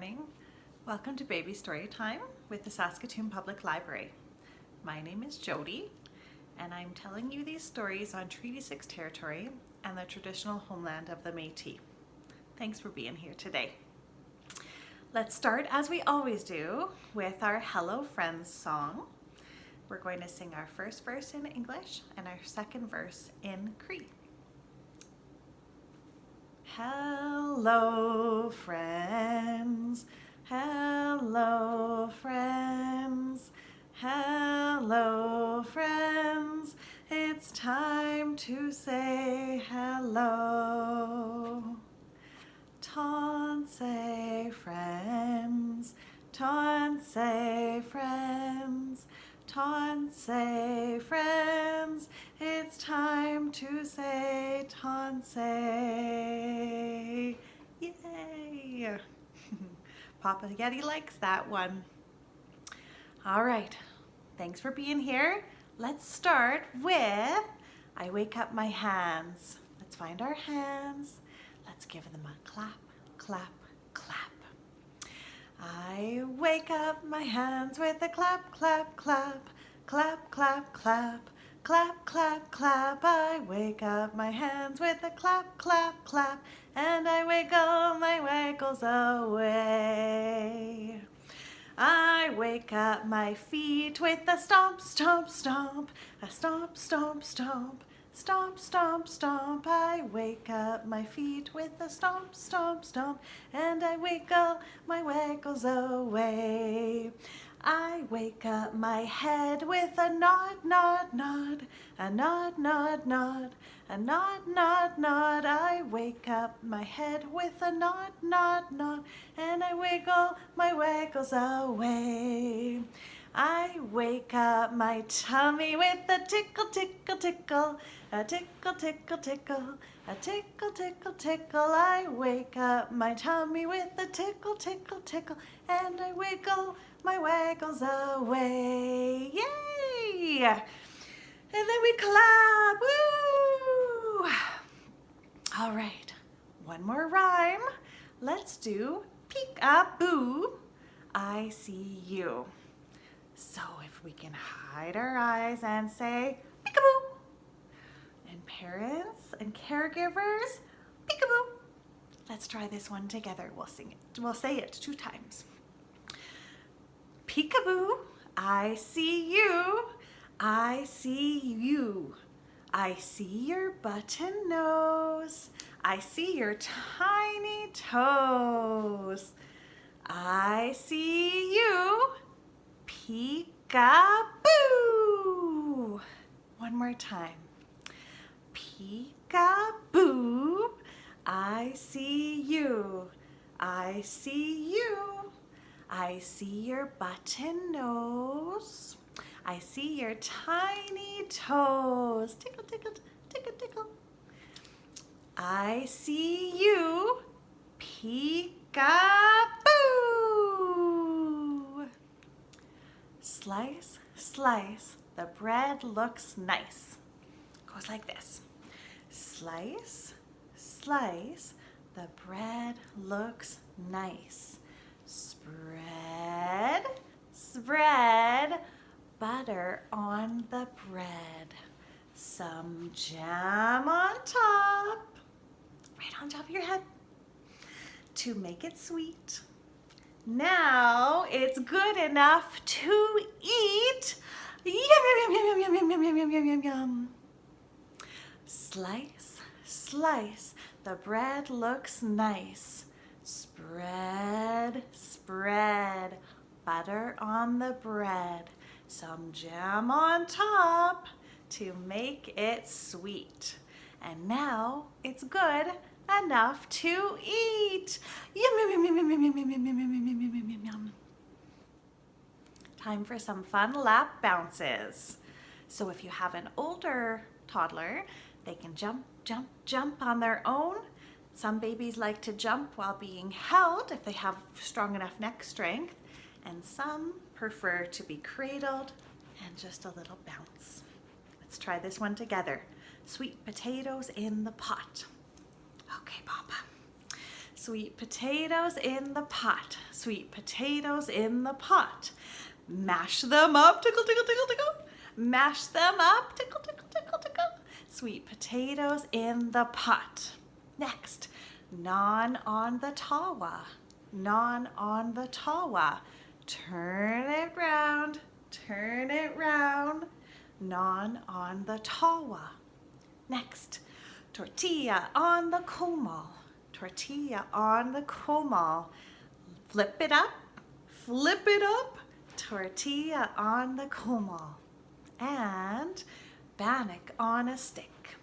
morning. Welcome to Baby Story Time with the Saskatoon Public Library. My name is Jody and I'm telling you these stories on Treaty 6 territory and the traditional homeland of the Métis. Thanks for being here today. Let's start as we always do with our Hello Friends song. We're going to sing our first verse in English and our second verse in Cree. Hello, friends. Hello, friends. Hello, friends. It's time to say hello. Tansi, friends. Tansi, friends. Tansi, friends, it's time to say Tansi. Yay! Papa Yeti likes that one. All right, thanks for being here. Let's start with I wake up my hands. Let's find our hands. Let's give them a clap, clap, clap. I wake up my hands with a clap, clap, clap, clap, clap, clap, clap, clap, clap. I wake up my hands with a clap, clap, clap, and I wiggle away. I wake up my feet with a stomp, stomp, stomp, a stomp, stomp, stomp, Stomp, stomp, stomp, I wake up my feet with a stomp, stomp, stomp, and I wiggle my waggles away. I wake up my head with a nod, nod, nod, a nod, nod, nod, a nod, nod, nod. I wake up my head with a nod, nod, nod, and I wiggle my waggles away. I wake up my tummy with a tickle, tickle, tickle, a tickle, tickle, tickle, a tickle, tickle, tickle. I wake up my tummy with a tickle, tickle, tickle, and I wiggle my waggles away. Yay! And then we clap. Woo! All right, one more rhyme. Let's do peek-a-boo, I see you. So if we can hide our eyes and say peekaboo. And parents and caregivers, peekaboo. Let's try this one together. We'll sing it. We'll say it two times. Peekaboo, I see you. I see you. I see your button nose. I see your tiny toes. I see you. Peekaboo. One more time. Peekaboo. I see you. I see you. I see your button nose. I see your tiny toes. Tickle, tickle, tickle, tickle. I see you. Peekaboo. Slice, slice, the bread looks nice. Goes like this. Slice, slice, the bread looks nice. Spread, spread, butter on the bread. Some jam on top, right on top of your head to make it sweet. Now it's good enough to eat. Yum, yum, yum, yum, yum, yum, yum, yum, yum, yum, yum. Slice, slice, the bread looks nice. Spread, spread, butter on the bread. Some jam on top to make it sweet. And now it's good enough to eat. Yum, yum, yum, yum, yum, yum, yum, yum, yum, yum, yum, yum, yum. Time for some fun lap bounces. So if you have an older toddler, they can jump, jump, jump on their own. Some babies like to jump while being held if they have strong enough neck strength, and some prefer to be cradled and just a little bounce. Let's try this one together. Sweet potatoes in the pot. Okay, Papa. Sweet potatoes in the pot. Sweet potatoes in the pot. Mash them up, tickle, tickle, tickle, tickle. Mash them up, tickle, tickle, tickle, tickle. Sweet potatoes in the pot. Next, naan on the tawa. Naan on the tawa. Turn it round, turn it round. Naan on the tawa. Next, tortilla on the comal. Tortilla on the comal. Flip it up, flip it up. Tortilla on the comal. And bannock on a stick.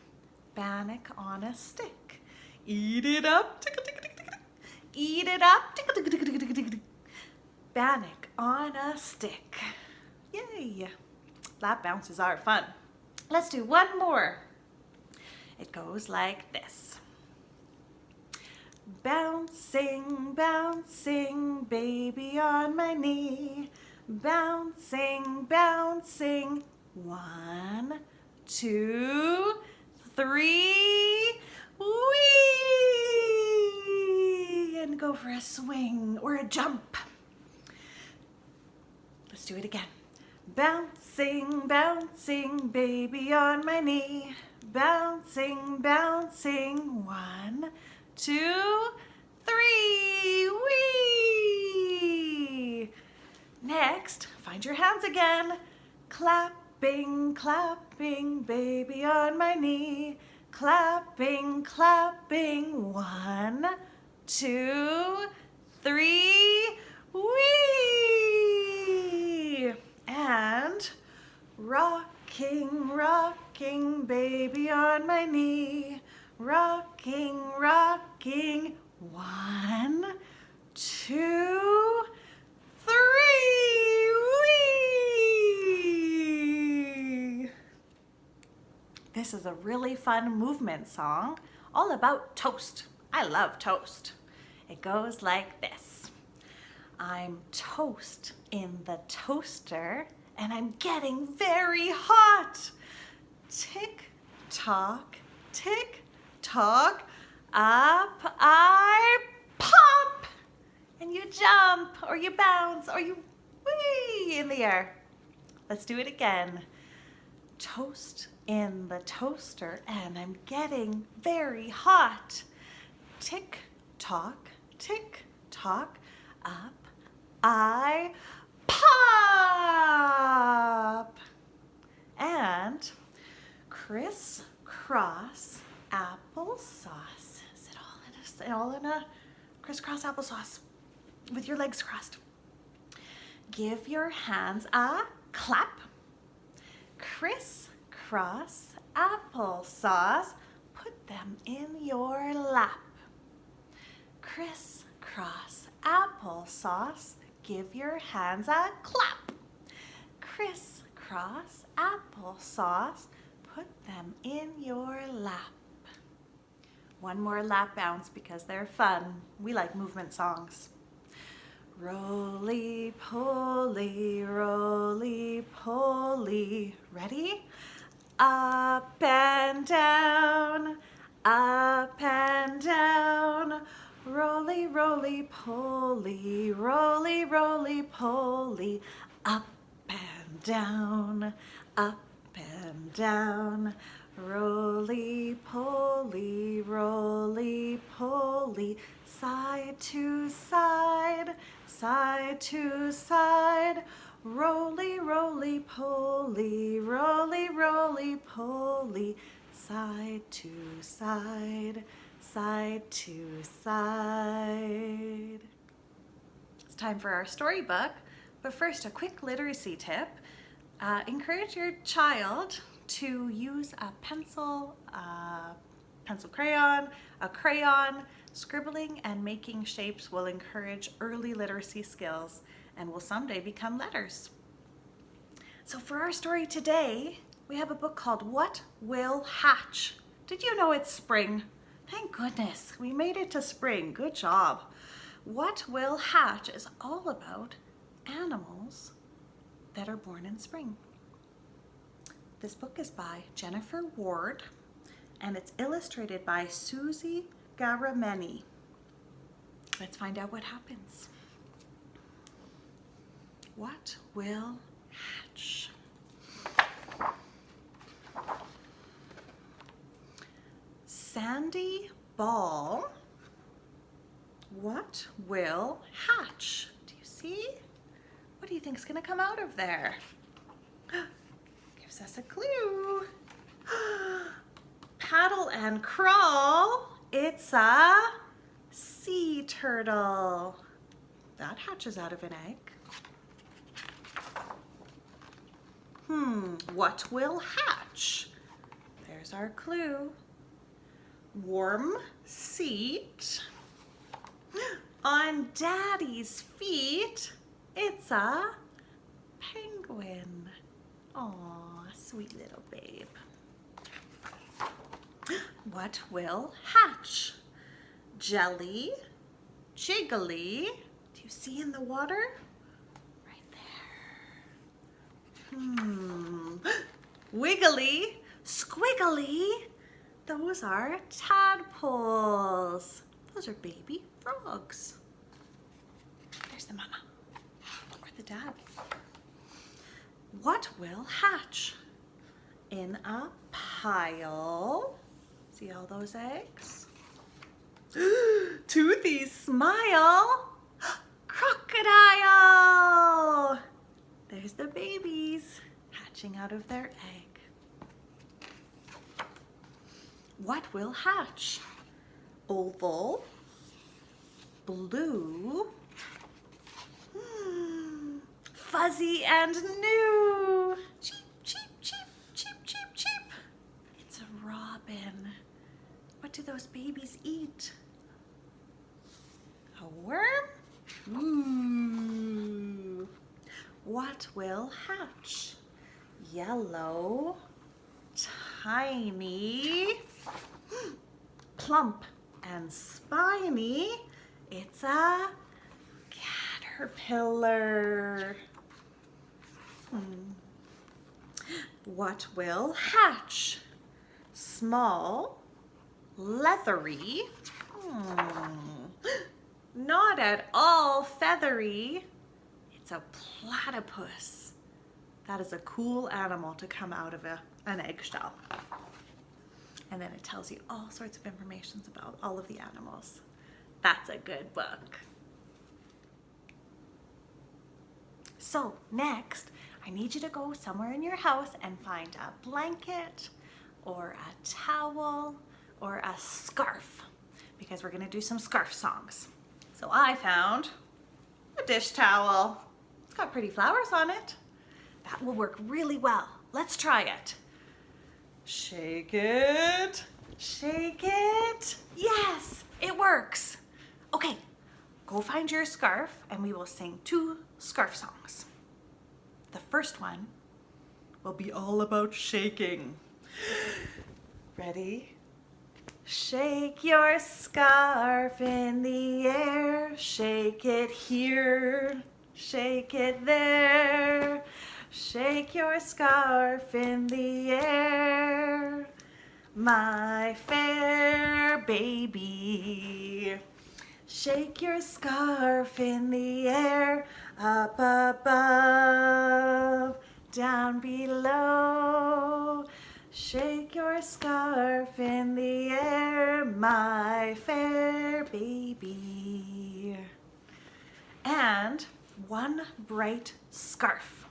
Bannock on a stick. Eat it up. Eat it up. Bannock on a stick. Yay. Lap bounces are fun. Let's do one more. It goes like this. Bouncing, bouncing, baby on my knee. Bouncing, bouncing. One, two, three. Whee! And go for a swing or a jump. Let's do it again. Bouncing, bouncing, baby on my knee. Bouncing, bouncing. One, two, three. Whee! Next, find your hands again. Clapping, clapping, baby on my knee. Clapping, clapping. One, two, three. Whee! And rocking, rocking, baby on my knee. Rocking, rocking. One, two, three. Whee! This is a really fun movement song all about toast. I love toast. It goes like this. I'm toast in the toaster and I'm getting very hot. Tick tock, tick tock, up I pop. And you jump or you bounce or you whee in the air. Let's do it again. Toast in the toaster and I'm getting very hot. Tick tock, tick tock, up I pop. And crisscross applesauce. Is it all in a, all in a crisscross applesauce with your legs crossed? Give your hands a clap. Crisscross applesauce. Put them in your lap. Crisscross applesauce. Give your hands a clap. Crisscross applesauce. Put them in your lap. One more lap bounce because they're fun. We like movement songs. Roly poly, roly poly. Ready? Up and down, up and down. Roly, roly poly, roly, roly poly. Up and down, up and down. Roly poly, roly poly, side to side, side to side. Roly, roly poly, roly, roly poly, side to side, side to side. It's time for our storybook, but first a quick literacy tip. Uh, encourage your child to use a pencil, a pencil crayon, a crayon. Scribbling and making shapes will encourage early literacy skills and will someday become letters. So for our story today, we have a book called What Will Hatch? Did you know it's spring? Thank goodness, we made it to spring. Good job. What Will Hatch is all about animals that are born in spring. This book is by Jennifer Ward and it's illustrated by Susie Ghahremani. Let's find out what happens. What will hatch? Sandy ball. What will hatch? Do you see? What do you think is going to come out of there? Gives us a clue. Paddle and crawl. It's a sea turtle. That hatches out of an egg. Hmm, what will hatch? There's our clue. Warm seat. On daddy's feet, it's a penguin. Aw, sweet little babe. What will hatch? Jelly, jiggly. Do you see in the water? Hmm. Wiggly, squiggly. Those are tadpoles. Those are baby frogs. There's the mama or the dad. What will hatch? In a pile. See all those eggs? Toothy smile. Crocodile. There's the babies hatching out of their egg. What will hatch? Oval, blue, hmm, fuzzy and new. Cheep, cheep, cheep, cheep, cheep, cheep. It's a robin. What do those babies eat? A worm? Ooh. What will hatch? Yellow, tiny, plump and spiny. It's a caterpillar. Hmm. What will hatch? Small, leathery, hmm. not at all feathery. It's a platypus. That is a cool animal to come out of a, an eggshell. And then it tells you all sorts of information about all of the animals. That's a good book. So next, I need you to go somewhere in your house and find a blanket or a towel or a scarf because we're gonna do some scarf songs. So I found a dish towel. It's got pretty flowers on it. That will work really well. Let's try it. Shake it, shake it. Yes, it works. Okay, go find your scarf and we will sing two scarf songs. The first one will be all about shaking. Ready? Shake your scarf in the air, shake it here, shake it there. Shake your scarf in the air, my fair baby. Shake your scarf in the air, up above, down below. Shake your scarf in the air, my fair baby. And one bright scarf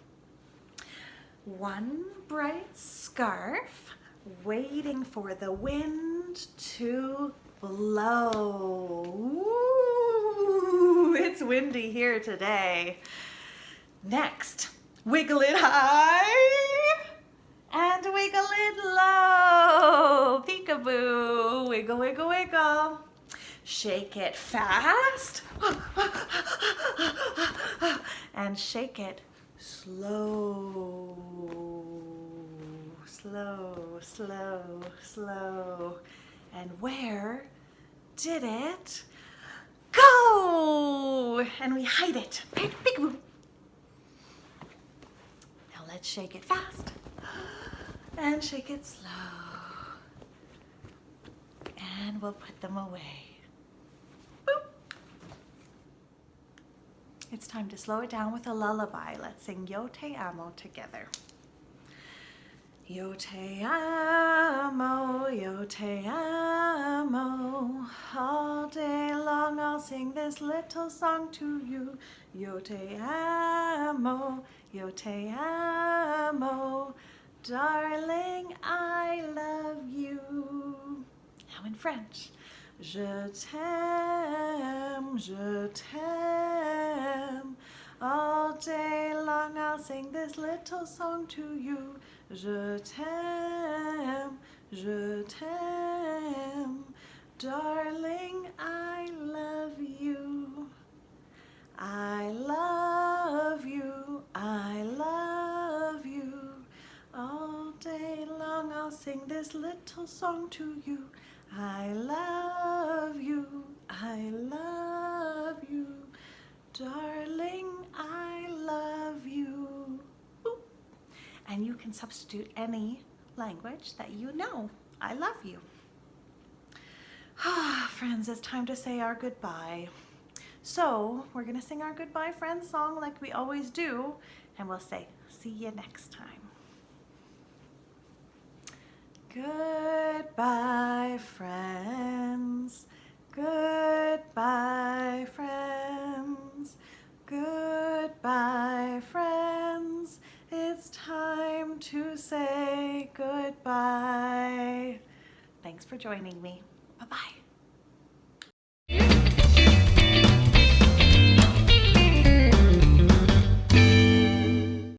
one bright scarf waiting for the wind to blow. Ooh, it's windy here today. Next, wiggle it high and wiggle it low. Peekaboo, wiggle, wiggle, wiggle. Shake it fast and shake it slow, slow, slow, slow. And where did it go? And we hide it. Now let's shake it fast and shake it slow. And we'll put them away. It's time to slow it down with a lullaby. Let's sing Yo Te Amo together. Yo te amo, yo te amo. All day long I'll sing this little song to you. Yo te amo, yo te amo. Darling, I love you. Now in French. Je t'aime, je t'aime. All day long I'll sing this little song to you. Je t'aime, je t'aime. Darling, I love you. I love you, I love you. All day long I'll sing this little song to you. I love you, I love you. Darling, I love you. And you can substitute any language that you know. I love you. Ah, friends, it's time to say our goodbye. So we're gonna sing our goodbye friends song like we always do, and we'll say, see you next time. Goodbye, friends. Goodbye, friends. Goodbye, friends. It's time to say goodbye. Thanks for joining me. Bye-bye.